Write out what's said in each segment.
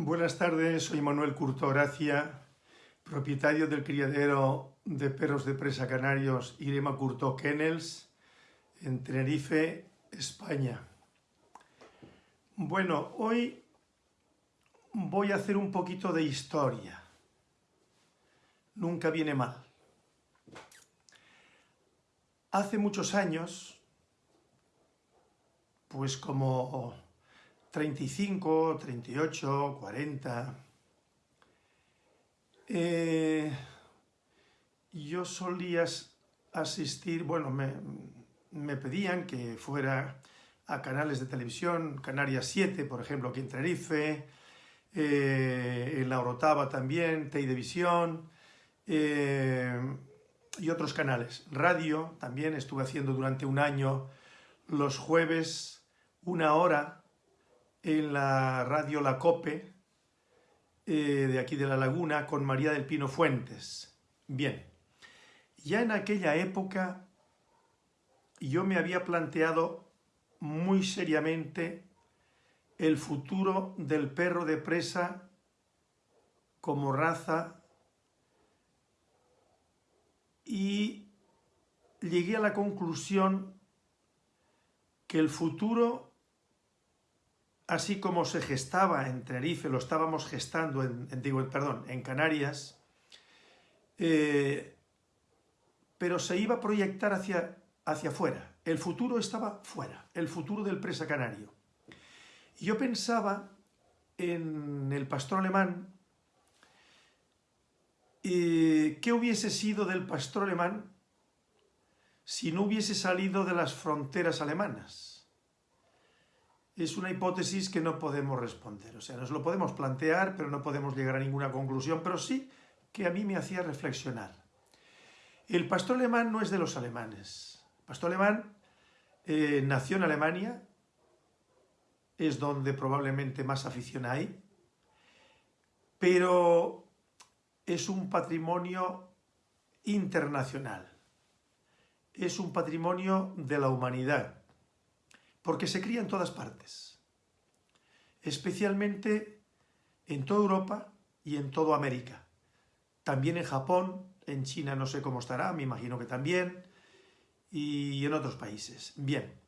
Buenas tardes, soy Manuel Curto Gracia, propietario del criadero de perros de presa canarios Irema Curto Kennels en Tenerife, España. Bueno, hoy voy a hacer un poquito de historia. Nunca viene mal. Hace muchos años, pues como 35, 38, 40. yo solía asistir, bueno, me, pedían que fuera a canales de televisión, Canarias 7, por ejemplo, aquí en Tenerife, eh, en La Orotava también, Teidevisión, eh, y otros canales. Radio también, estuve haciendo durante un año los jueves una hora en la radio La Cope, eh, de aquí de La Laguna, con María del Pino Fuentes. Bien, ya en aquella época yo me había planteado muy seriamente el futuro del perro de presa como raza y llegué a la conclusión que el futuro así como se gestaba en Tenerife, lo estábamos gestando en, perdón, en Canarias, eh, pero se iba a proyectar hacia, hacia afuera. El futuro estaba fuera, el futuro del presa canario. Yo pensaba en el pastor alemán, eh, ¿qué hubiese sido del pastor alemán si no hubiese salido de las fronteras alemanas? Es una hipótesis que no podemos responder. O sea, nos lo podemos plantear, pero no podemos llegar a ninguna conclusión, pero sí que a mí me hacía reflexionar. El pastor alemán no es de los alemanes. El pastor alemán eh, nació en Alemania, es donde probablemente más afición hay, pero es un patrimonio internacional. Es un patrimonio de la humanidad porque se cría en todas partes, especialmente en toda Europa y en toda América. También en Japón, en China no sé cómo estará, me imagino que también, y en otros países. Bien,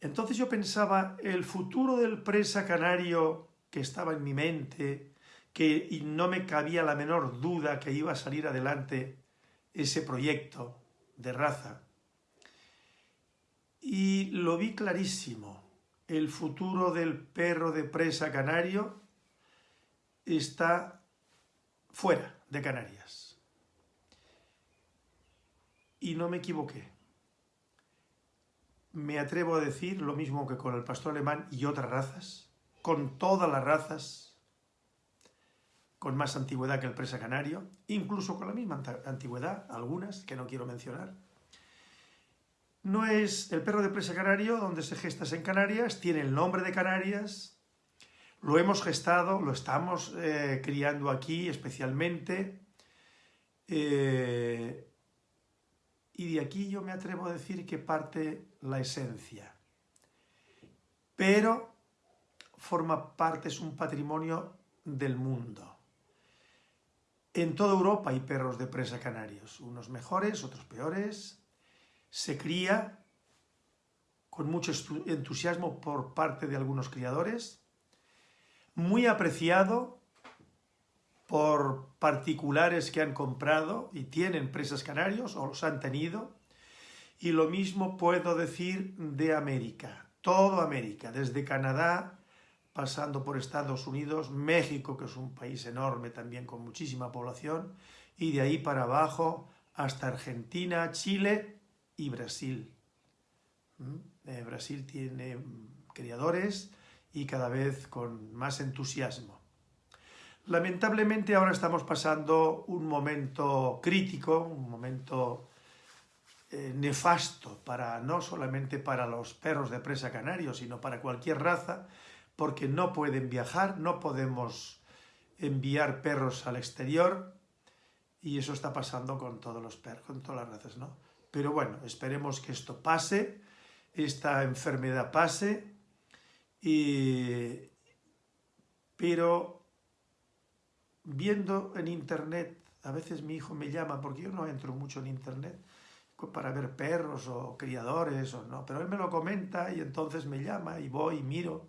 entonces yo pensaba, el futuro del presa canario que estaba en mi mente, que y no me cabía la menor duda que iba a salir adelante ese proyecto de raza, y lo vi clarísimo. El futuro del perro de presa canario está fuera de Canarias. Y no me equivoqué. Me atrevo a decir lo mismo que con el pastor alemán y otras razas, con todas las razas, con más antigüedad que el presa canario, incluso con la misma antigüedad, algunas que no quiero mencionar, no es el perro de presa canario, donde se gesta en Canarias, tiene el nombre de Canarias, lo hemos gestado, lo estamos eh, criando aquí especialmente, eh, y de aquí yo me atrevo a decir que parte la esencia. Pero forma parte, es un patrimonio del mundo. En toda Europa hay perros de presa canarios, unos mejores, otros peores, se cría con mucho entusiasmo por parte de algunos criadores, muy apreciado por particulares que han comprado y tienen presas canarios o los han tenido, y lo mismo puedo decir de América, todo América, desde Canadá, pasando por Estados Unidos, México, que es un país enorme también con muchísima población, y de ahí para abajo hasta Argentina, Chile y Brasil. ¿Mm? Eh, Brasil tiene criadores y cada vez con más entusiasmo. Lamentablemente ahora estamos pasando un momento crítico, un momento eh, nefasto, para, no solamente para los perros de presa canarios, sino para cualquier raza, porque no pueden viajar, no podemos enviar perros al exterior, y eso está pasando con todos los perros, con todas las razas, ¿no? Pero bueno, esperemos que esto pase, esta enfermedad pase y, pero viendo en internet, a veces mi hijo me llama, porque yo no entro mucho en internet, para ver perros o criadores o no, pero él me lo comenta y entonces me llama y voy y miro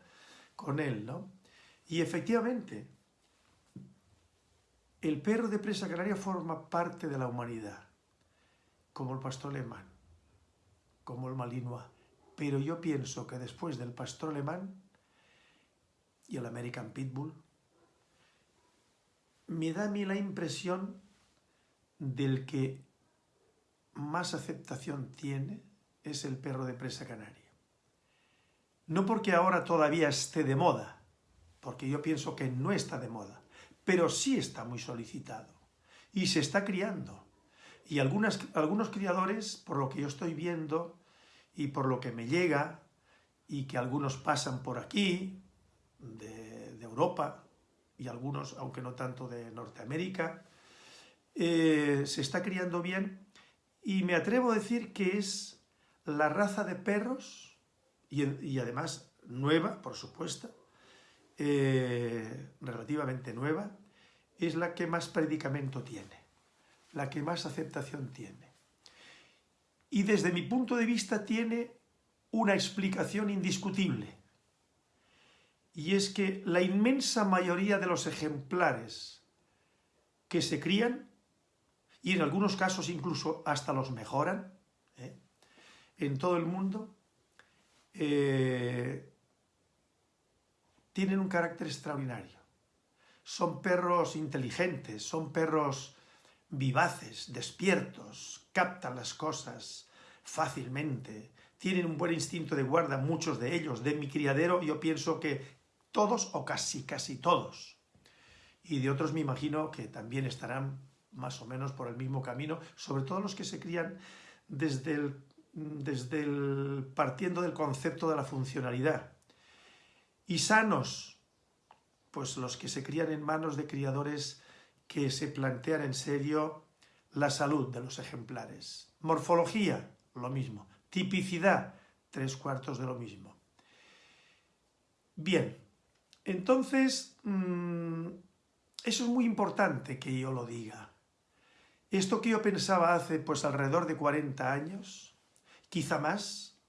con él, ¿no? Y efectivamente, el perro de presa canaria forma parte de la humanidad, como el pastor alemán, como el malinois, pero yo pienso que después del pastor alemán y el American Pitbull, me da a mí la impresión del que más aceptación tiene es el perro de presa canaria. No porque ahora todavía esté de moda, porque yo pienso que no está de moda, pero sí está muy solicitado y se está criando. Y algunos criadores, por lo que yo estoy viendo y por lo que me llega, y que algunos pasan por aquí, de, Europa, y algunos, aunque no tanto de Norteamérica, eh, se está criando bien. Y me atrevo a decir que es la raza de perros, y, además nueva, por supuesto, eh, relativamente nueva, es la que más predicamento tiene, la que más aceptación tiene. Y desde mi punto de vista tiene una explicación indiscutible. Y es que la inmensa mayoría de los ejemplares que se crían y en algunos casos incluso hasta los mejoran ¿eh? en todo el mundo, eh, tienen un carácter extraordinario. Son perros inteligentes, son perros vivaces, despiertos, captan las cosas fácilmente, tienen un buen instinto de guarda, muchos de ellos. De mi criadero yo pienso que todos o casi, casi todos. Y de otros me imagino que también estarán más o menos por el mismo camino, sobre todo los que se crían desde el, desde el, partiendo del concepto de la funcionalidad. Y sanos, pues los que se crían en manos de criadores que se plantean en serio la salud de los ejemplares. Morfología, lo mismo. Tipicidad, tres cuartos de lo mismo. Bien, entonces, mm, eso es muy importante que yo lo diga. Esto que yo pensaba hace pues alrededor de 40 años, quizá más,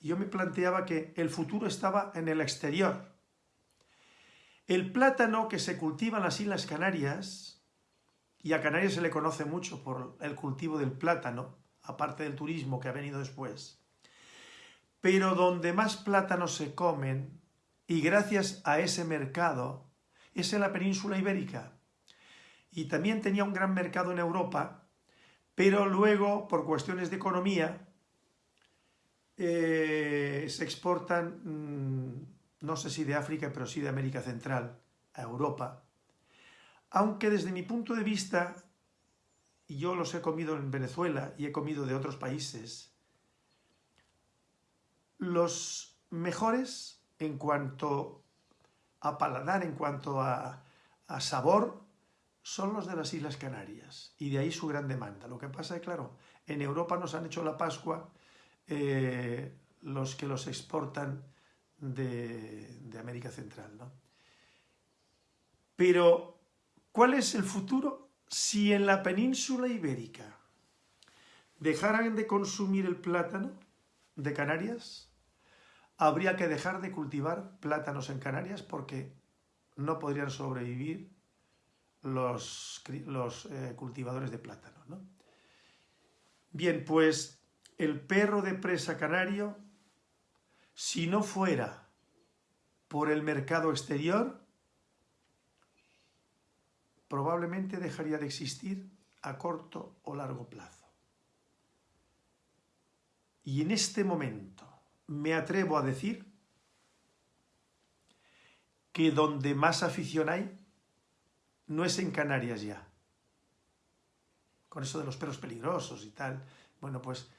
yo me planteaba que el futuro estaba en el exterior. El plátano que se cultiva en las Islas Canarias, y a Canarias se le conoce mucho por el cultivo del plátano, aparte del turismo que ha venido después, pero donde más plátanos se comen, y gracias a ese mercado, es en la península ibérica. Y también tenía un gran mercado en Europa, pero luego, por cuestiones de economía, eh, se exportan, mm, no sé si de África, pero sí de América Central, a Europa, aunque desde mi punto de vista, yo los he comido en Venezuela y he comido de otros países, los mejores en cuanto a paladar, en cuanto a, sabor, son los de las Islas Canarias y de ahí su gran demanda. Lo que pasa es, claro, en Europa nos han hecho la Pascua eh, los que los exportan de, de América Central. ¿no? Pero, ¿cuál es el futuro? Si en la península ibérica dejaran de consumir el plátano de Canarias, habría que dejar de cultivar plátanos en Canarias porque no podrían sobrevivir los, los eh, cultivadores de plátano. ¿no? Bien, pues el perro de presa canario, si no fuera por el mercado exterior, probablemente dejaría de existir a corto o largo plazo. Y en este momento me atrevo a decir que donde más afición hay no es en Canarias ya. Con eso de los perros peligrosos y tal. Bueno, pues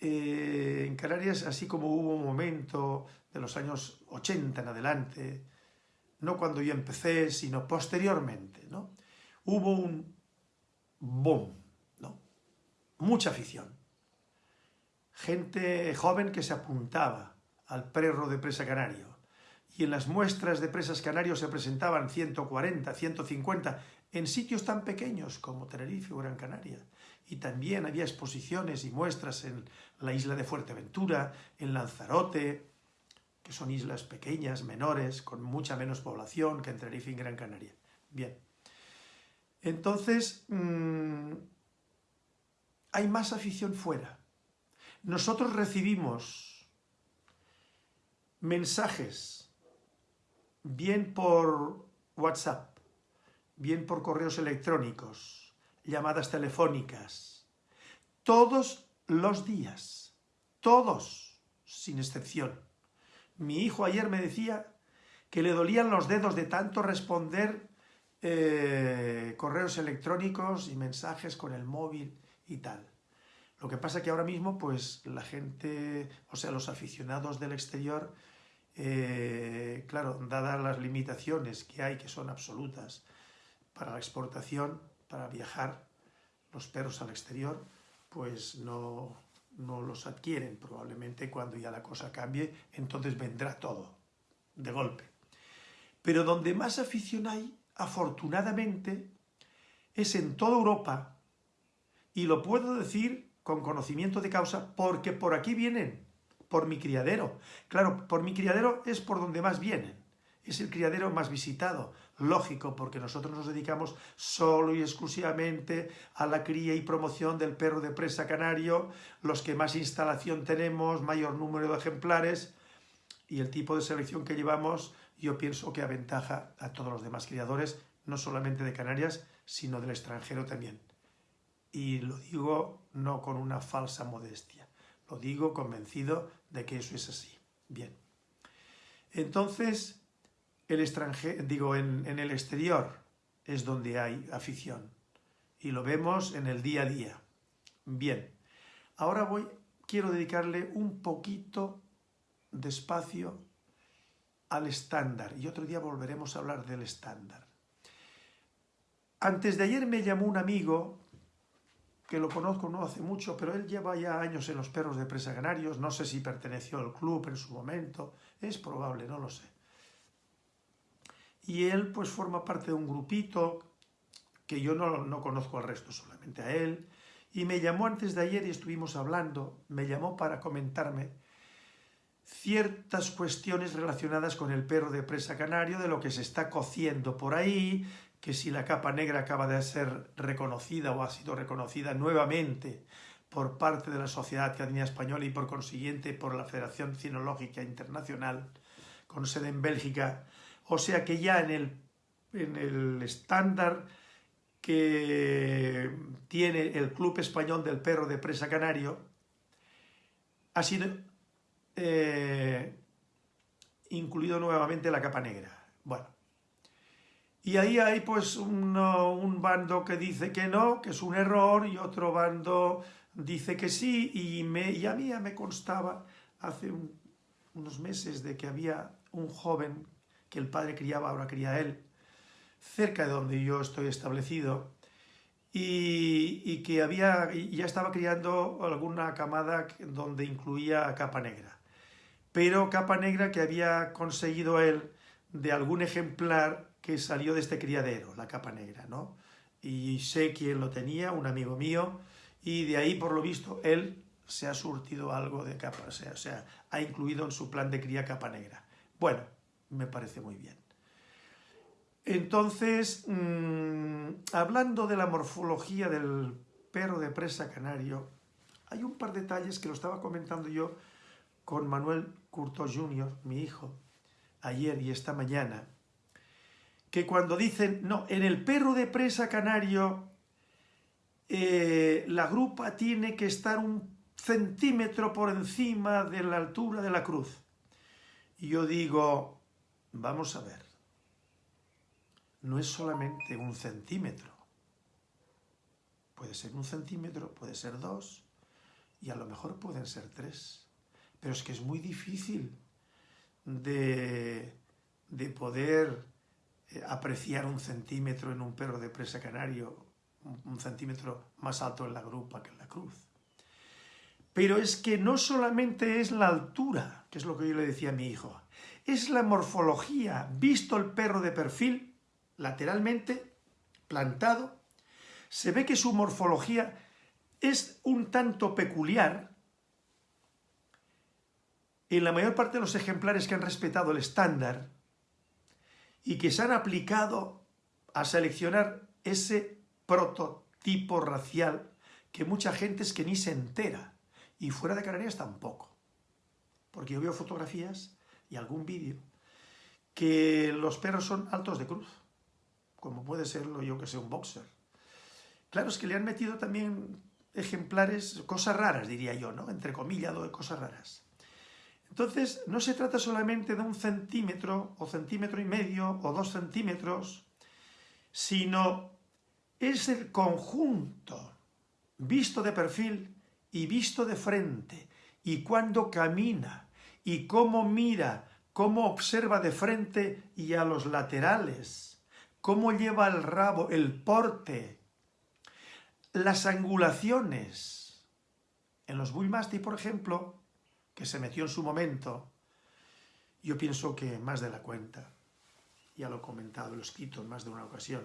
eh, en Canarias, así como hubo un momento de los años 80 en adelante, no cuando yo empecé, sino posteriormente, ¿no? Hubo un boom, ¿no? Mucha afición. Gente joven que se apuntaba al perro de presa canario. y en las muestras de presas canarios se presentaban 140, 150, en sitios tan pequeños como Tenerife o Gran Canaria. Y también había exposiciones y muestras en la isla de Fuerteventura, en Lanzarote, que son islas pequeñas, menores, con mucha menos población que en Tenerife y Gran Canaria. Bien. Entonces, mmm, hay más afición fuera. Nosotros recibimos mensajes, bien por WhatsApp, bien por correos electrónicos, llamadas telefónicas, todos los días, todos, sin excepción. Mi hijo ayer me decía que le dolían los dedos de tanto responder eh, correos electrónicos y mensajes con el móvil y tal. Lo que pasa que ahora mismo, pues, la gente, o sea, los aficionados del exterior, eh, claro, dadas las limitaciones que hay, que son absolutas, para la exportación, para viajar los perros al exterior, pues no, no los adquieren. Probablemente cuando ya la cosa cambie, entonces vendrá todo, de golpe. Pero donde más afición hay, afortunadamente, es en toda Europa, y lo puedo decir con conocimiento de causa porque por aquí vienen, por mi criadero. Claro, por mi criadero es por donde más vienen. Es el criadero más visitado, lógico, porque nosotros nos dedicamos solo y exclusivamente a la cría y promoción del perro de presa canario, los que más instalación tenemos, mayor número de ejemplares, y el tipo de selección que llevamos, yo pienso que aventaja a todos los demás criadores, no solamente de Canarias, sino del extranjero también y lo digo no con una falsa modestia, lo digo convencido de que eso es así. Bien. Entonces, el digo, en, en el exterior es donde hay afición y lo vemos en el día a día. Bien, ahora voy, quiero dedicarle un poquito de espacio al estándar y otro día volveremos a hablar del estándar. Antes de ayer me llamó un amigo que lo conozco no hace mucho, pero él lleva ya años en los perros de presa canarios, no sé si perteneció al club en su momento, es probable, no lo sé. Y él pues forma parte de un grupito que yo no, no conozco al resto, solamente a él, y me llamó antes de ayer y estuvimos hablando, me llamó para comentarme ciertas cuestiones relacionadas con el perro de presa canario, de lo que se está cociendo por ahí, que si la capa negra acaba de ser reconocida o ha sido reconocida nuevamente por parte de la Sociedad Canina Española y por consiguiente por la Federación Cinológica Internacional, con sede en Bélgica, o sea que ya en el, en el estándar que tiene el Club Español del Perro de Presa Canario, ha sido eh, incluido nuevamente la capa negra. Bueno, y ahí hay pues un, bando que dice que no, que es un error, y otro bando dice que sí, y, me, y a mí ya me constaba hace unos meses de que había un joven que el padre criaba, ahora cría él, cerca de donde yo estoy establecido, y, que había, ya estaba criando alguna camada donde incluía capa negra. Pero capa negra que había conseguido él de algún ejemplar que salió de este criadero, la capa negra, ¿no? Y sé quién lo tenía, un amigo mío, y de ahí, por lo visto, él se ha surtido algo de capa, sea, o sea ha incluido en su plan de cría capa negra. Bueno, me parece muy bien. Entonces, mmm, hablando de la morfología del perro de presa canario, hay un par de detalles que lo estaba comentando yo con Manuel Curto Jr., mi hijo, ayer y esta mañana, que cuando dicen, no, en el perro de presa canario eh, la grupa tiene que estar un centímetro por encima de la altura de la cruz. Y yo digo, vamos a ver, no es solamente un centímetro. Puede ser un centímetro, puede ser dos, y a lo mejor pueden ser tres. Pero es que es muy difícil de, de poder eh, apreciar un centímetro en un perro de presa canario, un centímetro más alto en la grupa que en la cruz. Pero es que no solamente es la altura, que es lo que yo le decía a mi hijo, es la morfología. Visto el perro de perfil, lateralmente, plantado, se ve que su morfología es un tanto peculiar. En la mayor parte de los ejemplares que han respetado el estándar y que se han aplicado a seleccionar ese prototipo racial que mucha gente es que ni se entera. Y fuera de Canarias tampoco. Porque yo veo fotografías y algún vídeo que los perros son altos de cruz, como puede serlo yo que sé un boxer. Claro, es que le han metido también ejemplares, cosas raras diría yo, ¿no? Entre comillas, cosas raras. Entonces, no se trata solamente de un centímetro, o centímetro y medio, o dos centímetros, sino es el conjunto, visto de perfil y visto de frente, y cuando camina, y cómo mira, cómo observa de frente y a los laterales, cómo lleva el rabo, el porte, las angulaciones. En los Bullmastiff, por ejemplo, que se metió en su momento, yo pienso que más de la cuenta. Ya lo he comentado, lo he escrito en más de una ocasión.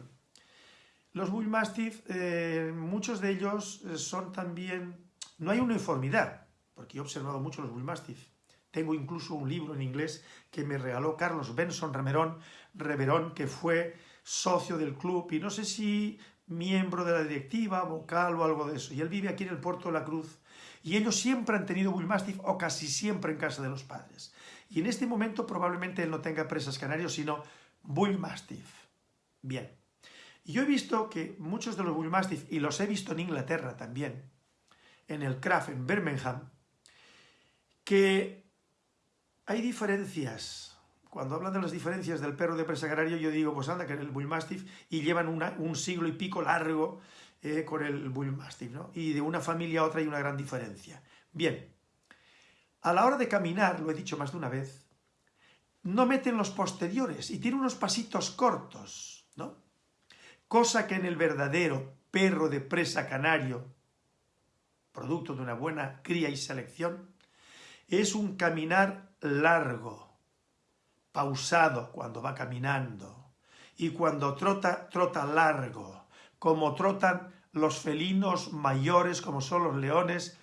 Los Bullmastiff, eh, muchos de ellos eh, son también... No hay uniformidad, porque he observado mucho los Bullmastiff. Tengo incluso un libro en inglés que me regaló Carlos Benson Reverón, que fue socio del club y no sé si miembro de la directiva, vocal o algo de eso. Y él vive aquí en el Puerto de la Cruz, y ellos siempre han tenido Bullmastiff o casi siempre en casa de los padres. Y en este momento probablemente él no tenga presas canarios, sino Bullmastiff. Bien. Y yo he visto que muchos de los Bullmastiff, y los he visto en Inglaterra también, en el Craft, en Birmingham, que hay diferencias. Cuando hablan de las diferencias del perro de presa canario, yo digo, pues anda, que el Bullmastiff, y llevan un siglo y pico largo eh, con el Bullmastiff, ¿no? Y de una familia a otra hay una gran diferencia. Bien, a la hora de caminar, lo he dicho más de una vez, no meten los posteriores y tiene unos pasitos cortos, ¿no? Cosa que en el verdadero perro de presa canario, producto de una buena cría y selección, es un caminar largo, pausado cuando va caminando, y cuando trota, trota largo, como trotan los felinos mayores, como son los leones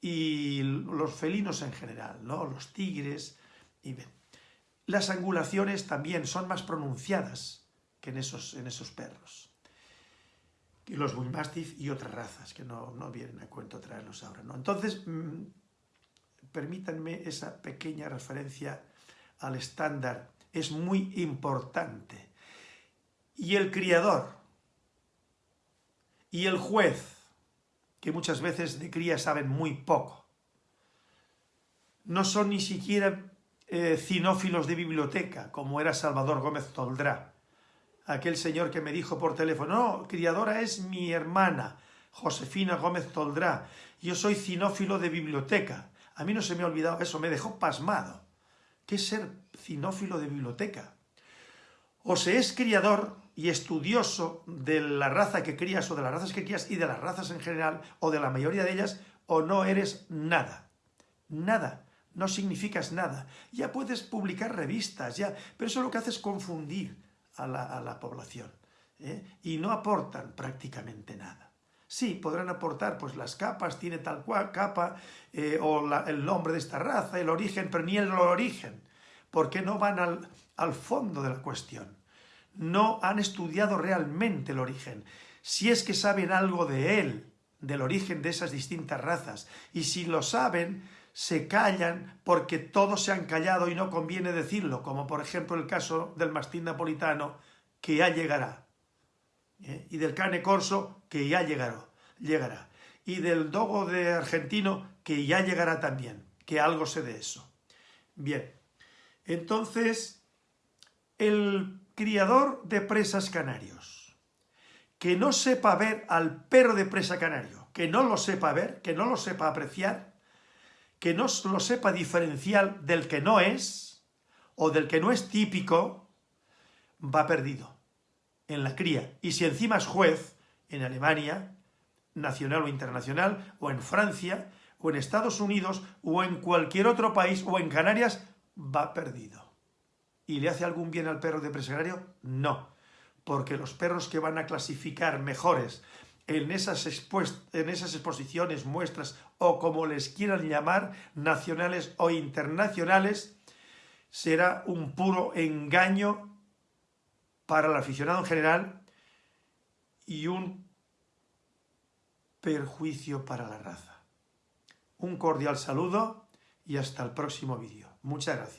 y los felinos en general, ¿no? los tigres. Y Las angulaciones también son más pronunciadas que en esos, en esos perros. Y los bullmastiff y otras razas, que no, no vienen a cuento traerlos ahora. ¿no? Entonces, mm, permítanme esa pequeña referencia al estándar. Es muy importante. Y el criador, y el juez, que muchas veces de cría saben muy poco. No son ni siquiera eh, cinófilos de biblioteca, como era Salvador Gómez Toldrá, aquel señor que me dijo por teléfono, no, criadora es mi hermana, Josefina Gómez Toldrá, yo soy cinófilo de biblioteca. A mí no se me ha olvidado eso, me dejó pasmado. ¿Qué es ser cinófilo de biblioteca? O se es criador y estudioso de la raza que crías o de las razas que crías y de las razas en general o de la mayoría de ellas o no eres nada. Nada. No significas nada. Ya puedes publicar revistas, ya, pero eso lo que hace es confundir a la, población. ¿eh? Y no aportan prácticamente nada. Sí, podrán aportar, pues las capas, tiene tal cual capa, eh, o el nombre de esta raza, el origen, pero ni el origen, porque no van al, al fondo de la cuestión no han estudiado realmente el origen. Si es que saben algo de él, del origen de esas distintas razas, y si lo saben, se callan porque todos se han callado y no conviene decirlo, como por ejemplo el caso del mastín napolitano, que ya llegará, ¿eh? y del cane corso, que ya llegará, llegará, y del dogo de argentino, que ya llegará también, que algo sé de eso. Bien, entonces, el criador de presas canarios, que no sepa ver al perro de presa canario, que no lo sepa ver, que no lo sepa apreciar, que no lo sepa diferenciar del que no es, o del que no es típico, va perdido en la cría. Y si encima es juez en Alemania, nacional o internacional, o en Francia, o en Estados Unidos o en cualquier otro país o en Canarias, va perdido. ¿Y le hace algún bien al perro de presa canario? No, porque los perros que van a clasificar mejores en esas, en esas exposiciones, muestras o como les quieran llamar, nacionales o internacionales, será un puro engaño para el aficionado en general y un perjuicio para la raza. Un cordial saludo y hasta el próximo vídeo. Muchas gracias.